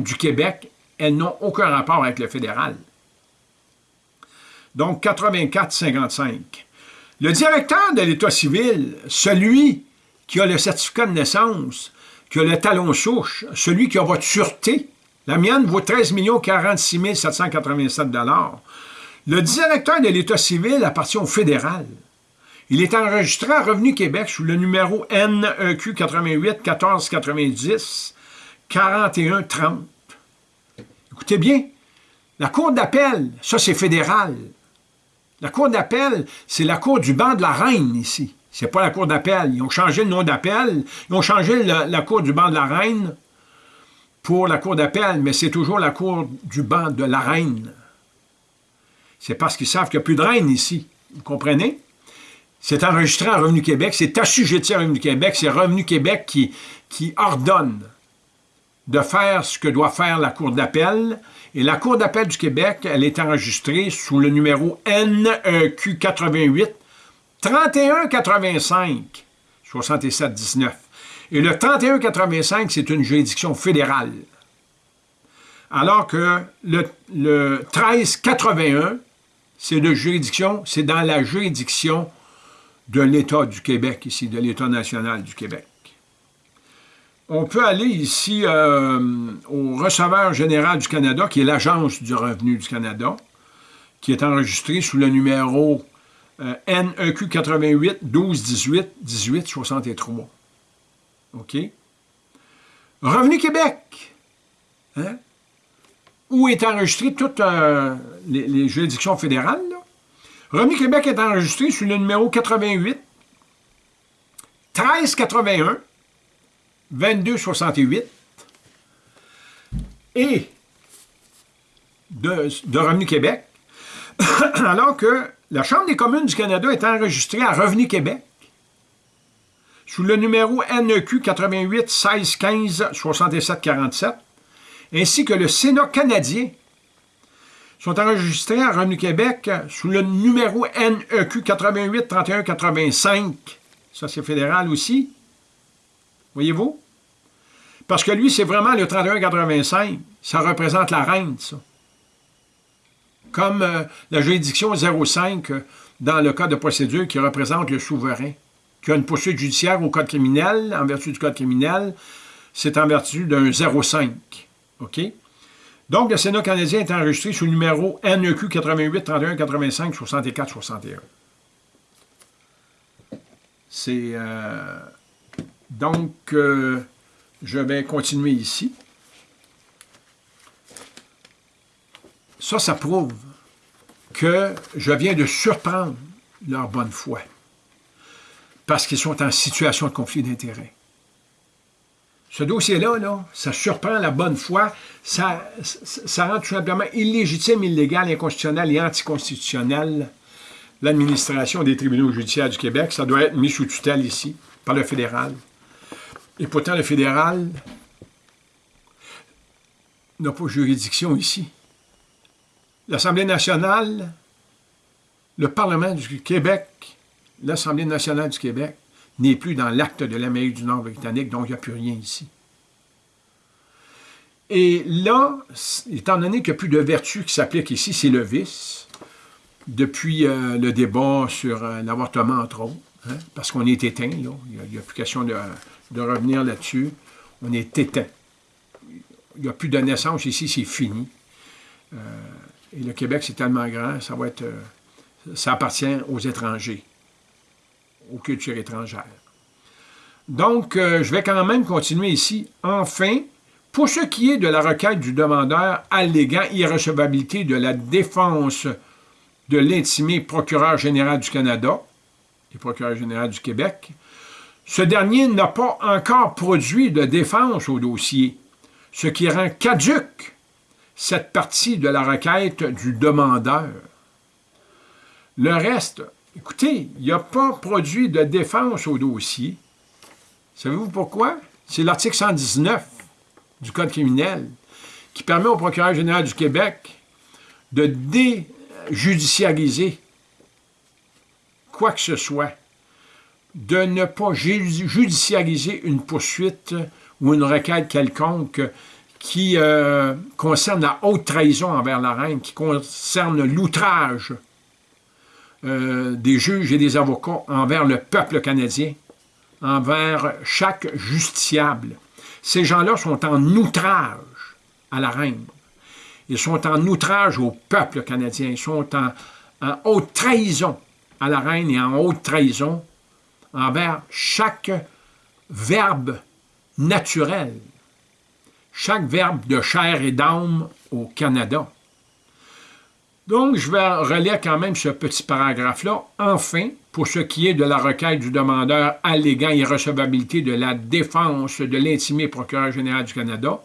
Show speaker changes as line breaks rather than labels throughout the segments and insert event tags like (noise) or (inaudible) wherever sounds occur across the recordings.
du Québec, elles n'ont aucun rapport avec le fédéral. Donc, 84-55. Le directeur de l'État civil, celui qui a le certificat de naissance, qui a le talon souche, celui qui a votre sûreté, la mienne vaut 13 46 787 Le directeur de l'État civil appartient au fédéral. Il est enregistré à Revenu Québec sous le numéro NEQ 88 1490 41 30. Écoutez bien, la Cour d'appel, ça c'est fédéral. La Cour d'appel, c'est la Cour du banc de la Reine ici. C'est pas la Cour d'appel. Ils ont changé le nom d'appel. Ils ont changé la Cour du banc de la Reine pour la Cour d'appel, mais c'est toujours la Cour du banc de la Reine. C'est parce qu'ils savent qu'il n'y a plus de reine ici. Vous comprenez? C'est enregistré en Revenu Québec, c'est assujetti à Revenu Québec, c'est Revenu Québec qui ordonne de faire ce que doit faire la Cour d'appel. Et la Cour d'appel du Québec, elle est enregistrée sous le numéro NEQ 88 3185 6719. Et le 3185, c'est une juridiction fédérale. Alors que le, le 1381, c'est de juridiction, c'est dans la juridiction de l'État du Québec, ici, de l'État national du Québec. On peut aller ici euh, au receveur général du Canada, qui est l'Agence du revenu du Canada, qui est enregistré sous le numéro NEQ 88 12 18 18 63. OK? Revenu Québec, hein? où est enregistré toutes euh, les, juridictions fédérales. Revenu Québec est enregistré sous le numéro 88 1381 2268 et de, Revenu Québec, (coughs) alors que la Chambre des communes du Canada est enregistrée à Revenu Québec sous le numéro NEQ 88 16 15 67 47, ainsi que le Sénat canadien sont enregistrés à Revenu Québec sous le numéro NEQ 88 31 85. Ça, c'est fédéral aussi. Voyez-vous? Parce que lui, c'est vraiment le 31-85. Ça représente la reine, ça. Comme euh, la juridiction 05 euh, dans le code de procédure qui représente le souverain, qui a une poursuite judiciaire au code criminel, en vertu du code criminel, c'est en vertu d'un 05. OK? Donc, le Sénat canadien est enregistré sous le numéro NEQ 88 31 85 64 61. C'est... Euh, donc, euh, je vais continuer ici. Ça, ça prouve que je viens de surprendre leur bonne foi parce qu'ils sont en situation de conflit d'intérêts. Ce dossier-là, là, ça surprend la bonne foi, ça, ça rend tout simplement illégitime, illégal, inconstitutionnel et anticonstitutionnel l'administration des tribunaux judiciaires du Québec. Ça doit être mis sous tutelle ici, par le fédéral. Et pourtant, le fédéral n'a pas juridiction ici. L'Assemblée nationale, le Parlement du Québec, l'Assemblée nationale du Québec n'est plus dans l'acte de l'Amérique du Nord britannique, donc il n'y a plus rien ici. Et là, étant donné qu'il n'y a plus de vertu qui s'applique ici, c'est le vice, depuis euh, le débat sur euh, l'avortement, entre autres, hein, parce qu'on est éteint, là, il n'y a, plus question de, revenir là-dessus. On est éteint. Il n'y a plus de naissance ici, c'est fini. Euh, et le Québec, c'est tellement grand, ça va être, euh, ça appartient aux étrangers, aux cultures étrangères. Donc, euh, je vais quand même continuer ici. Enfin, pour ce qui est de la requête du demandeur alléguant irrecevabilité de la défense de l'intimé procureur général du Canada et procureur général du Québec, ce dernier n'a pas encore produit de défense au dossier, ce qui rend caduque cette partie de la requête du demandeur. Le reste, écoutez, il n'a pas produit de défense au dossier. Savez-vous pourquoi? C'est l'article 119 du Code criminel qui permet au procureur général du Québec de déjudiciariser quoi que ce soit de ne pas judiciariser une poursuite ou une requête quelconque qui euh, concerne la haute trahison envers la reine, qui concerne l'outrage euh, des juges et des avocats envers le peuple canadien, envers chaque justiciable. Ces gens-là sont en outrage à la reine. Ils sont en outrage au peuple canadien. Ils sont en, en haute trahison à la reine et en haute trahison envers chaque verbe naturel, chaque verbe de chair et d'âme au Canada. Donc, je vais relire quand même ce petit paragraphe-là. Enfin, pour ce qui est de la requête du demandeur alléguant irrecevabilité de la défense de l'intimé procureur général du Canada,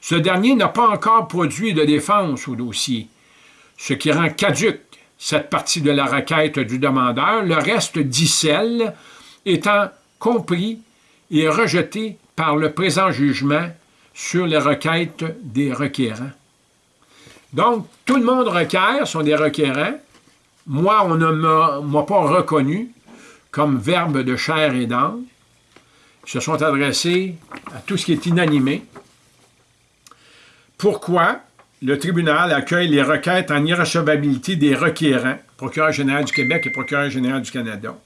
ce dernier n'a pas encore produit de défense au dossier, ce qui rend caduque cette partie de la requête du demandeur, le reste d'icelle étant compris et rejeté par le présent jugement sur les requêtes des requérants. Donc, tout le monde requiert, sont des requérants. Moi, on ne m'a pas reconnu comme verbe de chair et d'âme. Ils se sont adressés à tout ce qui est inanimé. Pourquoi? Le tribunal accueille les requêtes en irrecevabilité des requérants, procureur général du Québec et procureur général du Canada,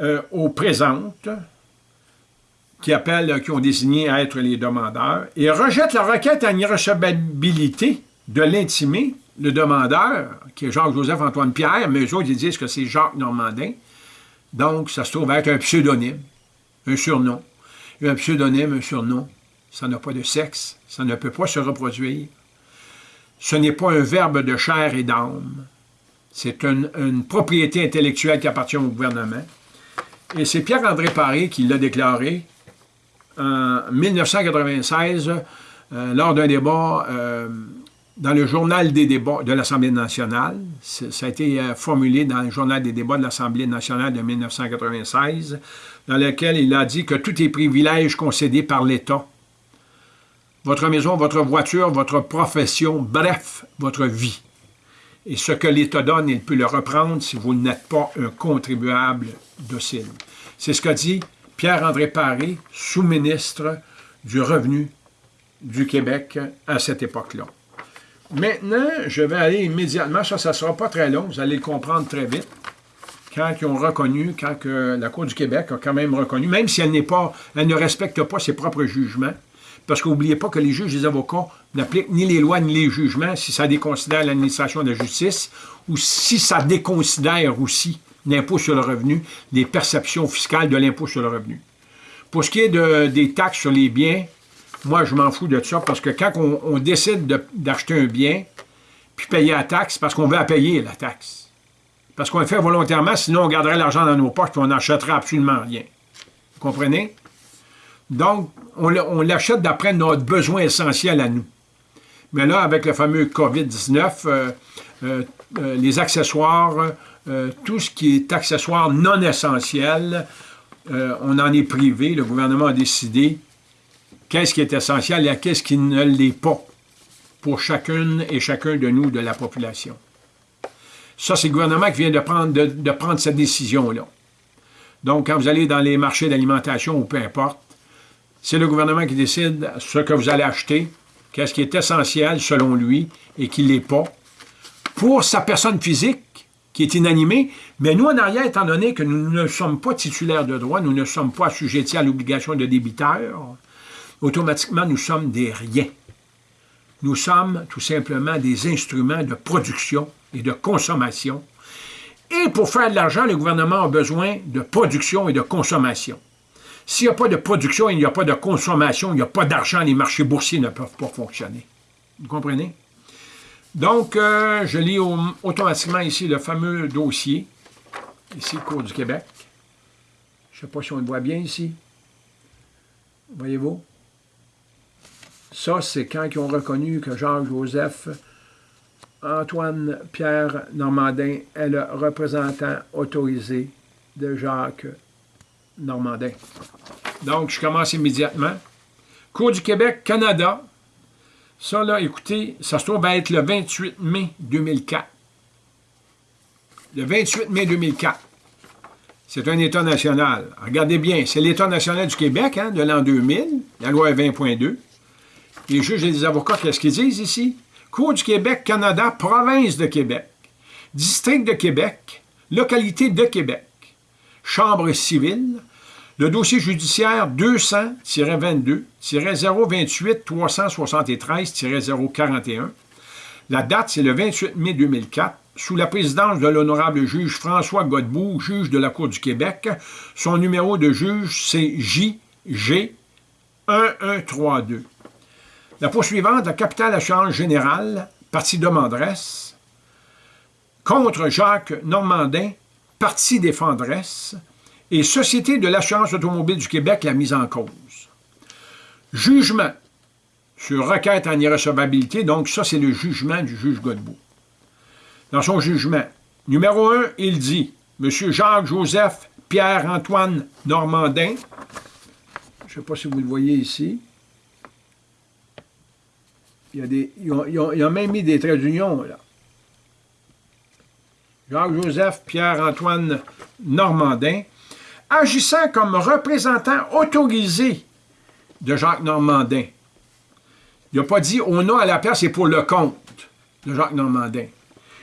euh, aux présentes, qui appellent, qui ont désigné à être les demandeurs, et rejette la requête en irrecevabilité de l'intimé, le demandeur, qui est Jacques-Joseph-Antoine Pierre, mais eux autres, ils disent que c'est Jacques Normandin. Donc, ça se trouve être un pseudonyme, un surnom. Un pseudonyme, un surnom, ça n'a pas de sexe, ça ne peut pas se reproduire. Ce n'est pas un verbe de chair et d'âme. C'est une, propriété intellectuelle qui appartient au gouvernement. Et c'est Pierre-André Paré qui l'a déclaré en 1996 euh, lors d'un débat euh, dans le journal des débats de l'Assemblée nationale. Ça a été euh, formulé dans le journal des débats de l'Assemblée nationale de 1996, dans lequel il a dit que tous les privilèges concédés par l'État, votre maison, votre voiture, votre profession, bref, votre vie, et ce que l'État donne, il peut le reprendre si vous n'êtes pas un contribuable docile. C'est ce qu'a dit Pierre-André Paré, sous-ministre du Revenu du Québec à cette époque-là. Maintenant, je vais aller immédiatement, ça, ça ne sera pas très long, vous allez le comprendre très vite, quand ils ont reconnu, quand la Cour du Québec a quand même reconnu, même si elle n'est pas, elle ne respecte pas ses propres jugements, parce qu'oubliez pas que les juges et les avocats n'appliquent ni les lois ni les jugements si ça déconsidère l'administration de la justice ou si ça déconsidère aussi l'impôt sur le revenu, les perceptions fiscales de l'impôt sur le revenu. Pour ce qui est de, des taxes sur les biens, moi, je m'en fous de ça parce que quand on, décide d'acheter un bien, puis payer la taxe, parce qu'on veut payer la taxe. Parce qu'on le fait volontairement, sinon on garderait l'argent dans nos poches et on n'achèterait absolument rien. Vous comprenez? Donc, on l'achète d'après notre besoin essentiel à nous. Mais là, avec le fameux COVID-19, euh, euh, euh, les accessoires, tout ce qui est accessoire non essentiel, on en est privé. Le gouvernement a décidé qu'est-ce qui est essentiel et qu'est-ce qui ne l'est pas pour chacune et chacun de nous, de la population. Ça, c'est le gouvernement qui vient de prendre, de prendre cette décision-là. Donc, quand vous allez dans les marchés d'alimentation ou peu importe, c'est le gouvernement qui décide ce que vous allez acheter, qu'est-ce qui est essentiel selon lui et qui ne l'est pas, pour sa personne physique qui est inanimée, mais nous en arrière, étant donné que nous ne sommes pas titulaires de droit, nous ne sommes pas assujettis à l'obligation de débiteur, automatiquement nous sommes des riens. Nous sommes tout simplement des instruments de production et de consommation. Et pour faire de l'argent, le gouvernement a besoin de production et de consommation. S'il n'y a pas de production, il n'y a pas de consommation, il n'y a pas d'argent, les marchés boursiers ne peuvent pas fonctionner. Vous comprenez? Donc, euh, je lis automatiquement ici le fameux dossier, ici, Cour du Québec. Je ne sais pas si on le voit bien ici. Voyez-vous? Ça, c'est quand ils ont reconnu que Jean-Joseph Antoine Pierre Normandin est le représentant autorisé de Jacques Normandin. Donc, je commence immédiatement. Cour du Québec, Canada. Ça, là, écoutez, ça se trouve être le 28 mai 2004. Le 28 mai 2004. C'est un État national. Regardez bien, c'est l'État national du Québec, hein, de l'an 2000, la loi 20.2. les juges et les avocats, qu'est-ce qu'ils disent ici? Cour du Québec, Canada, province de Québec, district de Québec, localité de Québec, chambre civile, le dossier judiciaire 200-22-028-373-041. La date, c'est le 28 mai 2004 sous la présidence de l'honorable juge François Godbout, juge de la Cour du Québec. Son numéro de juge, c'est JG 1132. La poursuivante, la capitale assurance générale, partie demanderesse, contre Jacques Normandin, partie défendresse, et Société de l'assurance automobile du Québec, la mise en cause. Jugement sur requête en irrecevabilité, donc ça, c'est le jugement du juge Godbout dans son jugement. Numéro un, il dit M. Jacques-Joseph Pierre-Antoine Normandin, je ne sais pas si vous le voyez ici, il a même mis des traits d'union, là. Jacques-Joseph Pierre-Antoine Normandin, agissant comme représentant autorisé de Jacques Normandin. Il n'a pas dit au nom à la place et pour le compte de Jacques Normandin.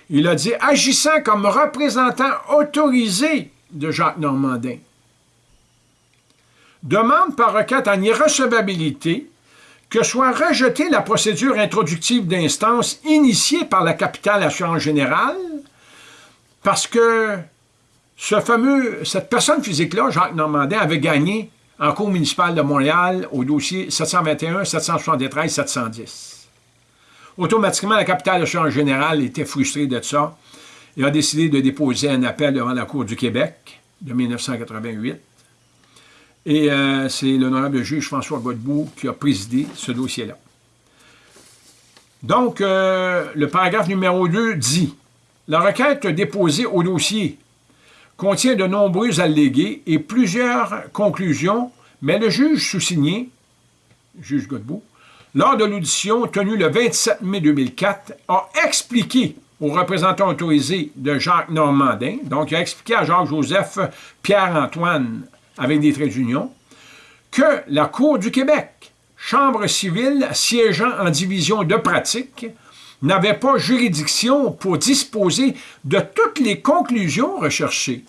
Il a dit agissant comme représentant autorisé de Jacques Normandin. Demande par requête en irrecevabilité que soit rejetée la procédure introductive d'instance initiée par la capitale assurance générale parce que ce fameux, cette personne physique-là, Jacques Normandin, avait gagné en Cour municipale de Montréal au dossier 721, 773, 710. Automatiquement, la capitale assurance générale était frustrée de ça et a décidé de déposer un appel devant la Cour du Québec de 1988. Et euh, c'est l'honorable juge François Godbout qui a présidé ce dossier-là. Donc, euh, le paragraphe numéro 2 dit « La requête déposée au dossier contient de nombreux allégués et plusieurs conclusions, mais le juge sous-signé, juge Godbout, lors de l'audition tenue le 27 mai 2004, a expliqué au représentant autorisé de Jacques Normandin, donc il a expliqué à Jacques-Joseph Pierre-Antoine, avec des traits d'union, que la Cour du Québec, chambre civile siégeant en division de pratique, n'avait pas juridiction pour disposer de toutes les conclusions recherchées.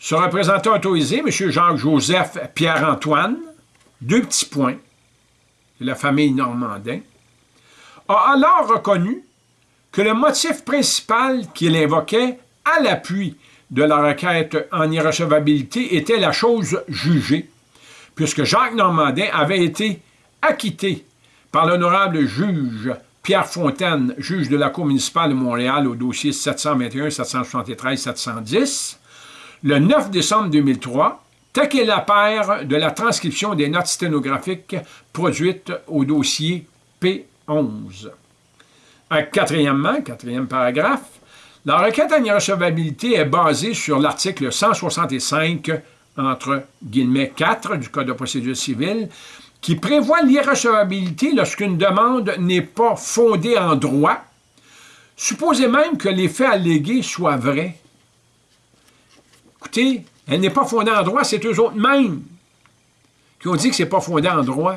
Ce représentant autorisé, M. Jacques-Joseph Pierre-Antoine, deux petits points, la famille Normandin, a alors reconnu que le motif principal qu'il invoquait à l'appui de la requête en irrecevabilité était la chose jugée, puisque Jacques Normandin avait été acquitté par l'honorable juge Pierre Fontaine, juge de la Cour municipale de Montréal au dossier 721, 773, 710, le 9 décembre 2003, est la paire de la transcription des notes sténographiques produites au dossier P11. Quatrièmement, quatrième paragraphe, la requête en irrecevabilité est basée sur l'article 165, entre guillemets 4 du Code de procédure civile, qui prévoit l'irrecevabilité lorsqu'une demande n'est pas fondée en droit, supposez même que les faits allégués soient vrais. Écoutez, elle n'est pas fondée en droit, c'est eux autres mêmes qui ont dit que ce n'est pas fondé en droit.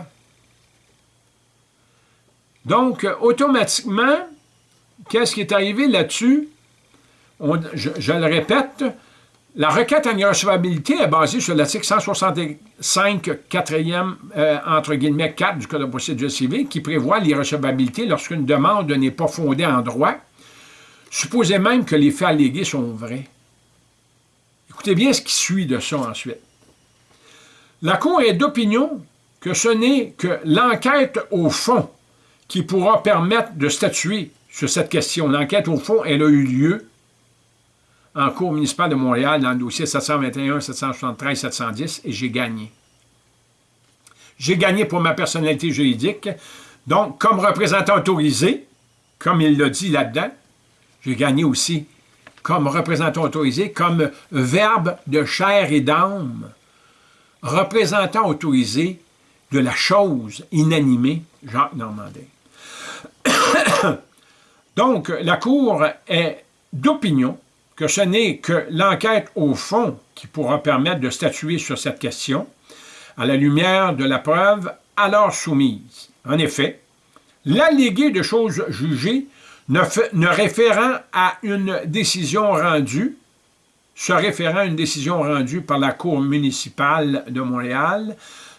Donc, automatiquement, qu'est-ce qui est arrivé là-dessus? Je, le répète, la requête en irrecevabilité est basée sur l'article 165, 4e, euh, entre guillemets, 4 du Code de procédure civile, qui prévoit l'irrecevabilité lorsqu'une demande n'est pas fondée en droit. Supposez même que les faits allégués sont vrais. Écoutez bien ce qui suit de ça ensuite. La Cour est d'opinion que ce n'est que l'enquête au fond qui pourra permettre de statuer sur cette question. L'enquête au fond, elle a eu lieu en Cour municipale de Montréal dans le dossier 721, 773, 710 et j'ai gagné. J'ai gagné pour ma personnalité juridique. Donc, comme représentant autorisé, comme il l'a dit là-dedans, j'ai gagné aussi comme représentant autorisé, comme verbe de chair et d'âme, représentant autorisé de la chose inanimée, Jacques Normandin. (coughs) Donc, la Cour est d'opinion que ce n'est que l'enquête au fond qui pourra permettre de statuer sur cette question, à la lumière de la preuve alors soumise. En effet, l'allégué de choses jugées ne, référant à une décision rendue, se référant à une décision rendue par la Cour municipale de Montréal,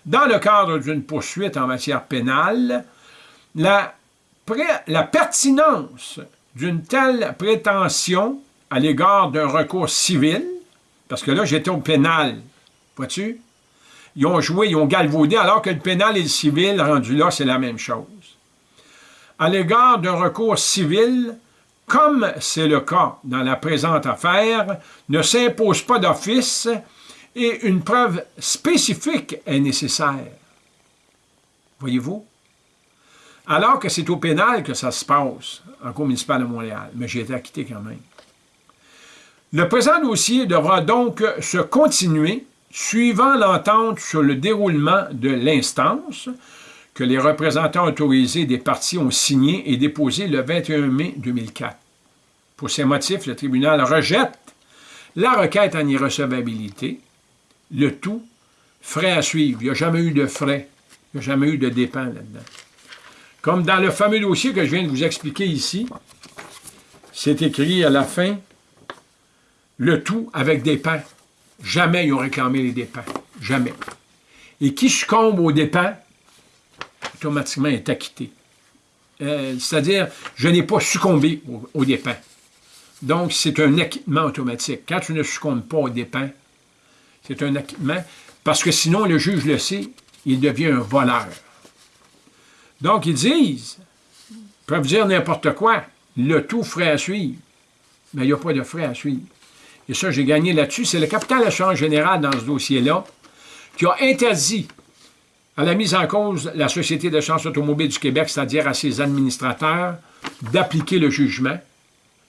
dans le cadre d'une poursuite en matière pénale, la pertinence d'une telle prétention à l'égard d'un recours civil, parce que là, j'étais au pénal, vois-tu? Ils ont joué, ils ont galvaudé, alors que le pénal et le civil, rendu là, c'est la même chose. À l'égard d'un recours civil, comme c'est le cas dans la présente affaire, ne s'impose pas d'office et une preuve spécifique est nécessaire. Voyez-vous? Alors que c'est au pénal que ça se passe, en cour municipale de Montréal, mais j'ai été acquitté quand même. Le présent dossier devra donc se continuer suivant l'entente sur le déroulement de l'instance que les représentants autorisés des partis ont signé et déposé le 21 mai 2004. Pour ces motifs, le tribunal rejette la requête en irrecevabilité, le tout frais à suivre. Il n'y a jamais eu de frais, il n'y a jamais eu de dépens là-dedans. Comme dans le fameux dossier que je viens de vous expliquer ici, c'est écrit à la fin, le tout avec des pains. Jamais ils ont réclamé les dépens. Jamais. Et qui succombe aux dépens, automatiquement est acquitté. Euh, c'est-à-dire, je n'ai pas succombé aux, dépens. Donc, c'est un acquittement automatique. Quand tu ne succombes pas aux dépens, c'est un acquittement, parce que sinon, le juge le sait, il devient un voleur. Donc, ils disent, ils peuvent dire n'importe quoi, le tout frais à suivre. Mais il n'y a pas de frais à suivre et ça, j'ai gagné là-dessus, c'est le capital assurance général dans ce dossier-là qui a interdit à la mise en cause la Société d'assurance automobile du Québec, c'est-à-dire à ses administrateurs, d'appliquer le jugement,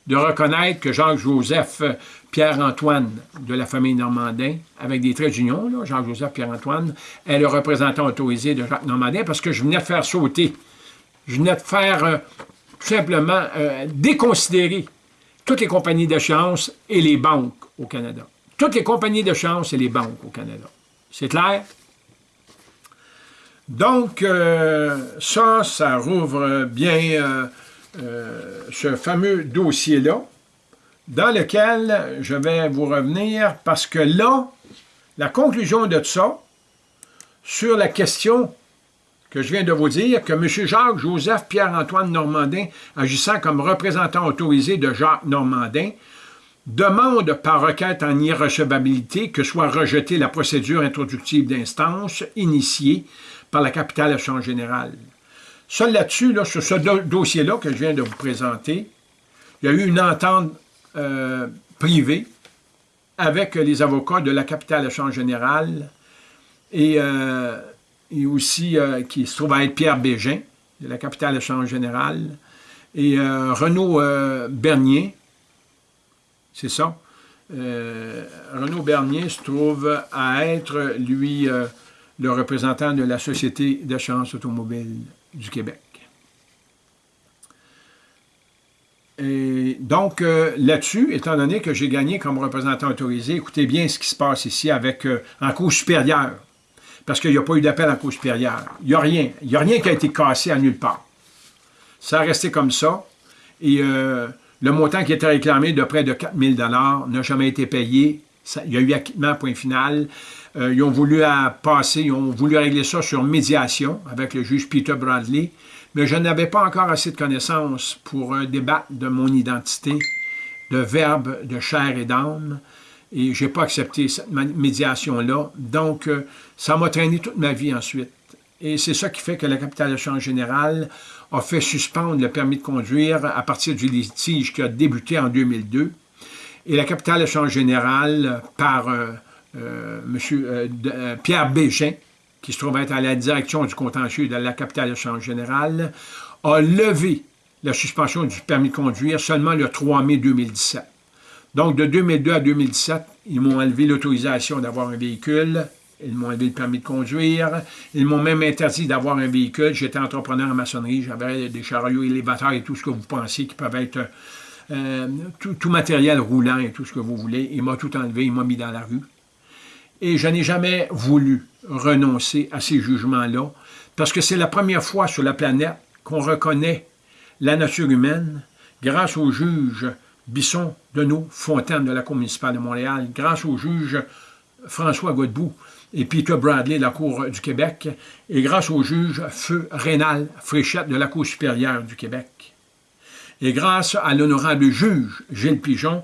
de reconnaître que Jacques-Joseph Pierre-Antoine de la famille Normandin, avec des traits d'union, Jacques-Joseph Pierre-Antoine, est le représentant autorisé de Jacques Normandin parce que je venais de faire sauter, je venais de faire euh, tout simplement euh, déconsidérer toutes les compagnies d'assurance et les banques au Canada. Toutes les compagnies d'assurance et les banques au Canada. C'est clair? Donc, euh, ça, ça rouvre bien euh, euh, ce fameux dossier-là, dans lequel je vais vous revenir, parce que là, la conclusion de ça, sur la question que je viens de vous dire que M. Jacques-Joseph Pierre-Antoine Normandin, agissant comme représentant autorisé de Jacques Normandin, demande par requête en irrecevabilité que soit rejetée la procédure introductive d'instance initiée par la capitale échange générale. Seul là-dessus, là, sur ce dossier-là que je viens de vous présenter, il y a eu une entente euh, privée avec les avocats de la capitale échange générale et euh, et aussi euh, qui se trouve à être Pierre Bégin, de la capitale échange générale, et euh, Renaud euh, Bernier, c'est ça. Renaud Bernier se trouve à être, lui, le représentant de la Société d'assurance automobile du Québec. Et donc, là-dessus, étant donné que j'ai gagné comme représentant autorisé, écoutez bien ce qui se passe ici avec en cours supérieur parce qu'il n'y a pas eu d'appel en cour supérieure. Il n'y a rien. Il n'y a rien qui a été cassé à nulle part. Ça a resté comme ça. Et euh, le montant qui était réclamé de près de 4 000 n'a jamais été payé. il y a eu acquittement, point final. Euh, ils ont voulu passer, ils ont voulu régler ça sur médiation avec le juge Peter Bradley, mais je n'avais pas encore assez de connaissances pour un débattre de mon identité, de verbe, de chair et d'âme et je n'ai pas accepté cette médiation-là. Donc, euh, ça m'a traîné toute ma vie ensuite. Et c'est ça qui fait que la capitale de change générale a fait suspendre le permis de conduire à partir du litige qui a débuté en 2002. Et la capitale de change générale, par euh, euh, M. Pierre Bégin, qui se trouve être à la direction du contentieux de la capitale de change générale, a levé la suspension du permis de conduire seulement le 3 mai 2017. Donc, de 2002 à 2017, ils m'ont enlevé l'autorisation d'avoir un véhicule, ils m'ont enlevé le permis de conduire, ils m'ont même interdit d'avoir un véhicule. J'étais entrepreneur en maçonnerie, j'avais des chariots élévateurs et tout ce que vous pensez qui peuvent être euh, tout, matériel roulant et tout ce que vous voulez. Il m'a tout enlevé, il m'a mis dans la rue. Et je n'ai jamais voulu renoncer à ces jugements-là parce que c'est la première fois sur la planète qu'on reconnaît la nature humaine grâce au juge Bisson Deneau Fontaine de la Cour municipale de Montréal, grâce au juge François Godbout et Peter Bradley de la Cour du Québec, et grâce au juge Feu Rénal Fréchette de la Cour supérieure du Québec. Et grâce à l'honorable juge Gilles Pigeon,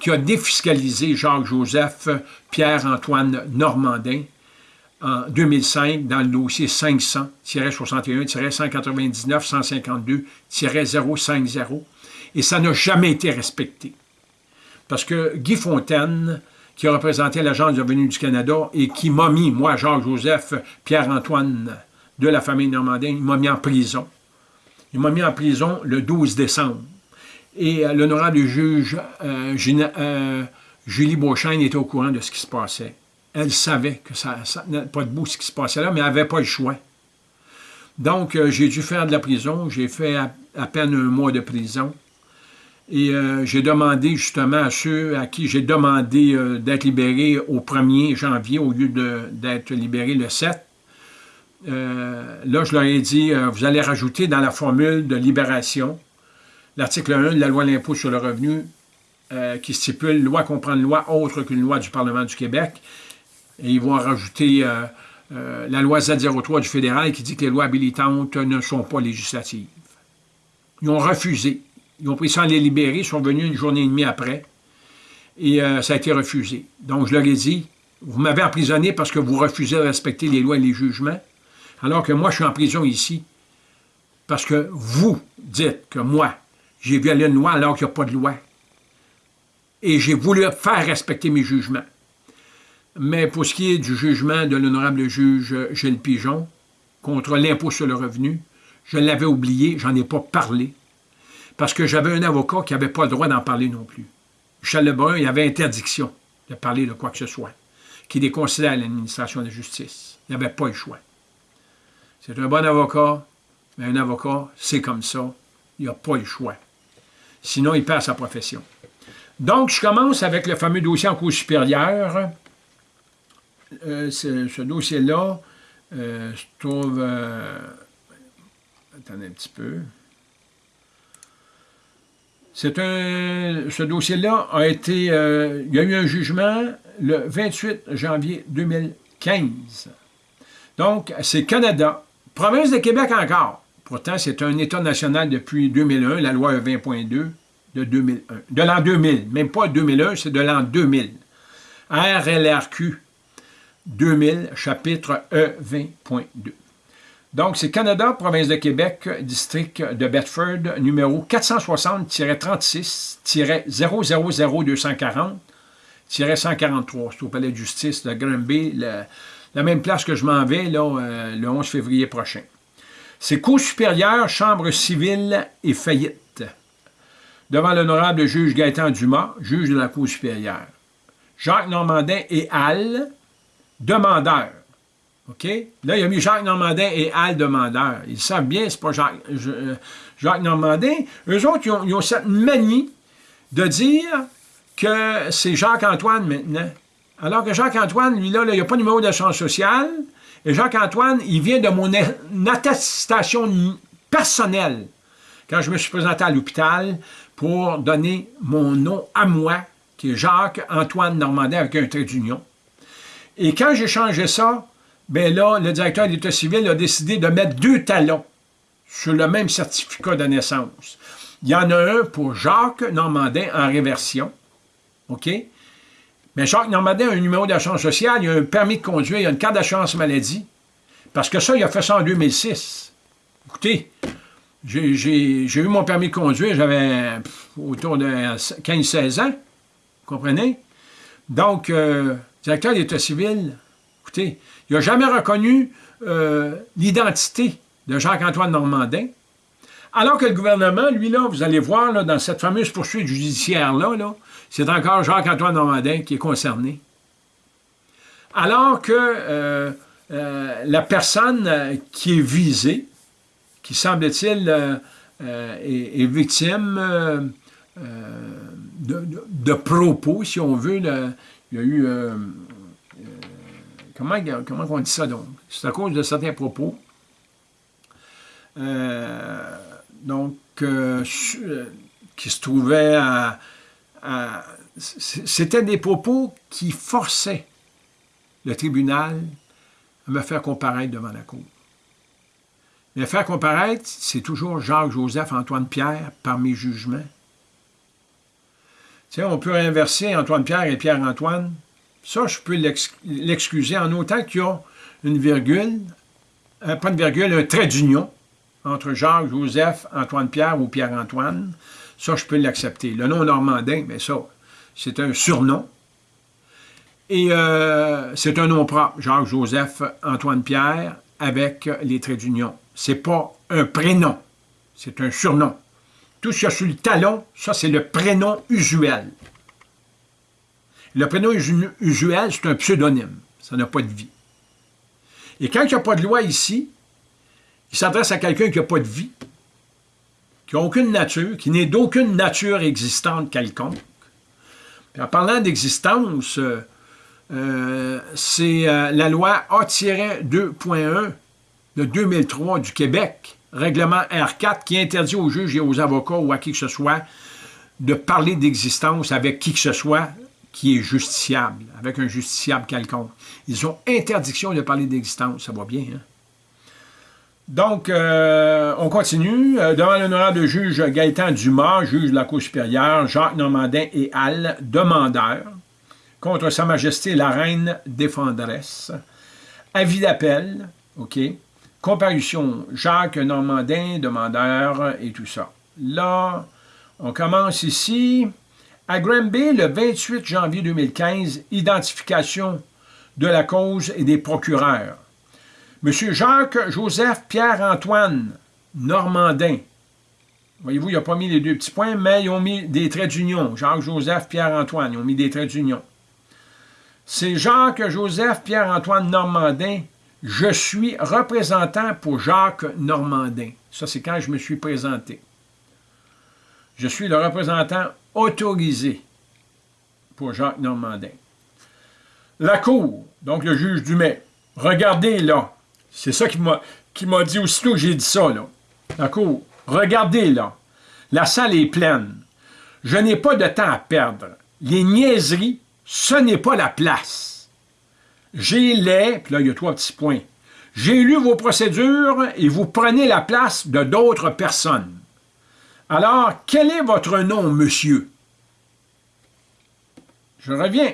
qui a défiscalisé Jacques-Joseph Pierre-Antoine Normandin en 2005 dans le dossier 500-61-199-152-050, et ça n'a jamais été respecté. Parce que Guy Fontaine, qui a représenté l'Agence de revenus du Canada et qui m'a mis, moi, Jacques-Joseph, Pierre-Antoine de la famille Normandin, il m'a mis en prison. Il m'a mis en prison le 12 décembre. Et euh, l'honorable juge euh, euh, Julie Beauchesne était au courant de ce qui se passait. Elle savait que ça, n'avait pas de bout ce qui se passait là, mais elle n'avait pas le choix. Donc, j'ai dû faire de la prison. J'ai fait à peine un mois de prison. Et euh, j'ai demandé justement à ceux à qui j'ai demandé euh, d'être libérés au 1er janvier au lieu d'être libérés le 7. Euh, là, je leur ai dit, vous allez rajouter dans la formule de libération l'article 1 de la loi de l'impôt sur le revenu qui stipule « loi comprend une loi autre qu'une loi du Parlement du Québec ». Et ils vont rajouter la loi Z03 du fédéral qui dit que les lois habilitantes ne sont pas législatives. Ils ont refusé. Ils ont pris à les libérer, ils sont venus une journée et demie après, et euh, ça a été refusé. Donc, je leur ai dit, vous m'avez emprisonné parce que vous refusez de respecter les lois et les jugements, alors que moi, je suis en prison ici, parce que vous dites que moi, j'ai violé une loi alors qu'il n'y a pas de loi. Et j'ai voulu faire respecter mes jugements. Mais pour ce qui est du jugement de l'honorable juge Gilles Pigeon contre l'impôt sur le revenu, je l'avais oublié, j'en ai pas parlé parce que j'avais un avocat qui n'avait pas le droit d'en parler non plus. Michel Lebrun, il avait interdiction de parler de quoi que ce soit, qui déconsidère l'administration de la justice. Il n'avait pas le choix. C'est un bon avocat, mais un avocat, c'est comme ça. Il n'a pas le choix. Sinon, il perd sa profession. Donc, je commence avec le fameux dossier en cours supérieure. Euh, ce, dossier-là euh, se trouve... Euh, attendez un petit peu. Un, ce dossier-là a été, euh, il y a eu un jugement le 28 janvier 2015. Donc, c'est Canada, province de Québec encore. Pourtant, c'est un État national depuis 2001, la loi E20.2 de 2001, de l'an 2000, même pas 2001, c'est de l'an 2000. RLRQ 2000, chapitre E20.2. Donc, c'est Canada, province de Québec, district de Bedford, numéro 460-36-000240-143. C'est au palais de justice de Granby, la même place que je m'en vais euh, le 11 février prochain. C'est Cour supérieure, Chambre civile et faillite. Devant l'honorable juge Gaëtan Dumas, juge de la Cour supérieure. Jacques Normandin et Al, demandeurs. OK? Là, il a mis Jacques Normandin et Al Demandeur. Ils savent bien, c'est pas Jacques, euh, Jacques Normandin. Eux autres, ils ont, cette manie de dire que c'est Jacques-Antoine maintenant. Alors que Jacques-Antoine, lui, là, il n'y a pas de numéro d'assurance sociale. Et Jacques-Antoine, il vient de mon attestation personnelle quand je me suis présenté à l'hôpital pour donner mon nom à moi, qui est Jacques-Antoine Normandin avec un trait d'union. Et quand j'ai changé ça, bien là, le directeur de l'État civil a décidé de mettre deux talons sur le même certificat de naissance. Il y en a un pour Jacques Normandin en réversion, OK? Mais Jacques Normandin a un numéro d'assurance sociale, il a un permis de conduire, il a une carte d'assurance maladie, parce que ça, il a fait ça en 2006. Écoutez, j'ai eu mon permis de conduire, j'avais autour de 15-16 ans, vous comprenez? Donc, euh, directeur de l'État civil, écoutez, il n'a jamais reconnu euh, l'identité de Jacques-Antoine Normandin, alors que le gouvernement, lui, là, vous allez voir, dans cette fameuse poursuite judiciaire-là, -là, c'est encore Jacques-Antoine Normandin qui est concerné. Alors que euh, euh, la personne qui est visée, qui semble-t-il est, victime de, propos, si on veut, il y a eu Comment, comment on dit ça donc? C'est à cause de certains propos donc, qui se trouvait à c'était des propos qui forçaient le tribunal à me faire comparaître devant la cour. Me faire comparaître, c'est toujours Jacques, Joseph, Antoine, Pierre par mes jugements. Tu sais, on peut inverser Antoine Pierre et Pierre Antoine. Ça, je peux l'excuser en autant qu'il y a une virgule, un, pas une virgule, un trait d'union entre Jacques, Joseph, Antoine Pierre ou Pierre Antoine. Ça, je peux l'accepter. Le nom normandin, mais ça, c'est un surnom. Et euh, c'est un nom propre, Jacques-Joseph Antoine-Pierre, avec les traits d'union. Ce n'est pas un prénom, c'est un surnom. Tout ce qu'il y a sur le talon, ça, c'est le prénom usuel. Le prénom usuel, c'est un pseudonyme. Ça n'a pas de vie. Et quand il n'y a pas de loi ici, il s'adresse à quelqu'un qui n'a pas de vie, qui n'a aucune nature, qui n'est d'aucune nature existante quelconque, en parlant d'existence, euh, euh, c'est euh, la loi A-2.1 de 2003 du Québec, règlement R4, qui interdit aux juges et aux avocats ou à qui que ce soit de parler d'existence avec qui que ce soit qui est justiciable, avec un justiciable quelconque. Ils ont interdiction de parler d'existence, ça va bien, hein? Donc, euh, on continue. Euh, devant l'honorable juge Gaëtan Dumas, juge de la Cour supérieure, Jacques Normandin et Al, demandeurs, contre Sa Majesté la Reine défendresse. Avis d'appel, OK? Comparution, Jacques Normandin, demandeur et tout ça. Là, on commence ici. À Granby, le 28 janvier 2015, identification de la cause et des procureurs. Monsieur Jacques-Joseph Pierre-Antoine Normandin. Voyez-vous, il n'a pas mis les deux petits points, mais ils ont mis des traits d'union. Jacques-Joseph Pierre-Antoine, ils ont mis des traits d'union. C'est Jacques-Joseph Pierre-Antoine Normandin. Je suis représentant pour Jacques Normandin. Ça, c'est quand je me suis présenté. Je suis le représentant autorisé pour Jacques Normandin. La Cour, donc le juge Dumais, regardez là, c'est ça qui m'a dit aussitôt que j'ai dit ça, là. D'accord? Regardez, là. La salle est pleine. Je n'ai pas de temps à perdre. Les niaiseries, ce n'est pas la place. J'ai les, puis là, il y a trois petits points. J'ai lu vos procédures et vous prenez la place de d'autres personnes. Alors, quel est votre nom, monsieur? Je reviens.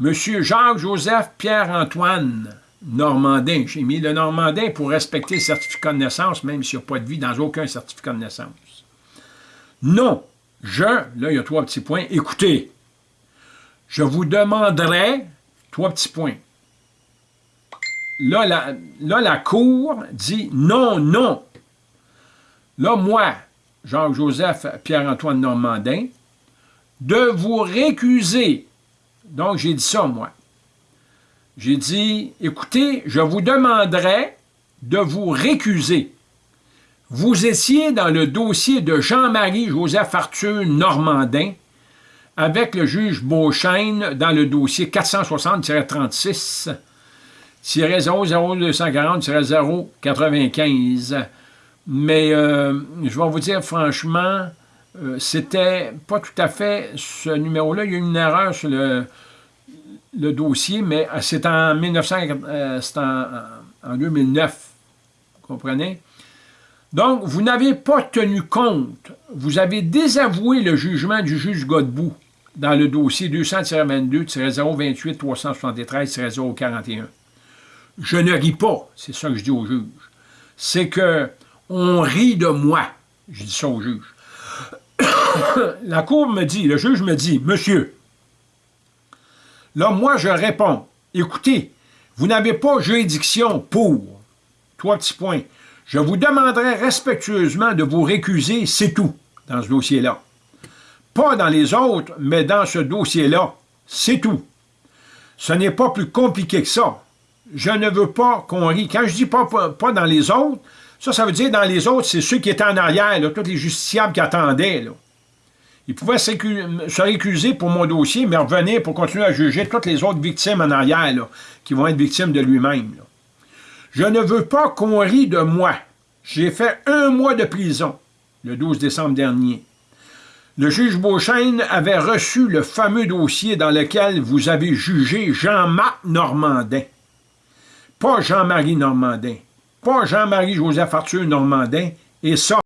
Monsieur Jacques-Joseph Pierre-Antoine. Normandin. J'ai mis le Normandin pour respecter le certificat de naissance, même s'il n'y a pas de vie dans aucun certificat de naissance. Non, je, là, il y a trois petits points. Écoutez, je vous demanderai, trois petits points. Là, la, là, la Cour dit non, non. Là, moi, Jacques-Joseph Pierre-Antoine Normandin, de vous récuser. Donc, j'ai dit ça, moi. J'ai dit, écoutez, je vous demanderai de vous récuser. Vous étiez dans le dossier de Jean-Marie Joseph Arthur Normandin avec le juge Beauchesne dans le dossier 460-36 00240-095. Mais euh, je vais vous dire franchement, euh, c'était pas tout à fait ce numéro-là. Il y a eu une erreur sur le, le dossier, mais euh, c'est en, 1900, euh, en, 2009, vous comprenez? Donc, vous n'avez pas tenu compte, vous avez désavoué le jugement du juge Godbout dans le dossier 200-22-028-373-041. Je ne ris pas, c'est ça que je dis au juge. C'est que on rit de moi. Je dis ça au juge. (coughs) La cour me dit, le juge me dit, « Monsieur, Là, moi, je réponds, écoutez, vous n'avez pas juridiction pour, trois petits points, je vous demanderai respectueusement de vous récuser, c'est tout, dans ce dossier-là. Pas dans les autres, mais dans ce dossier-là, c'est tout. Ce n'est pas plus compliqué que ça. Je ne veux pas qu'on rie. Quand je dis pas, pas, dans les autres, ça, ça veut dire dans les autres, c'est ceux qui étaient en arrière, tous les justiciables qui attendaient. Là. Il pouvait se récuser pour mon dossier, mais revenir pour continuer à juger toutes les autres victimes en arrière, qui vont être victimes de lui-même. Je ne veux pas qu'on rie de moi. J'ai fait un mois de prison, le 12 décembre dernier. Le juge Beauchesne avait reçu le fameux dossier dans lequel vous avez jugé Jean-Marc Normandin. Pas Jean-Marie Normandin, pas Jean-Marie Joseph Arthur Normandin, et ça,